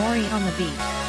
Mori on the beat.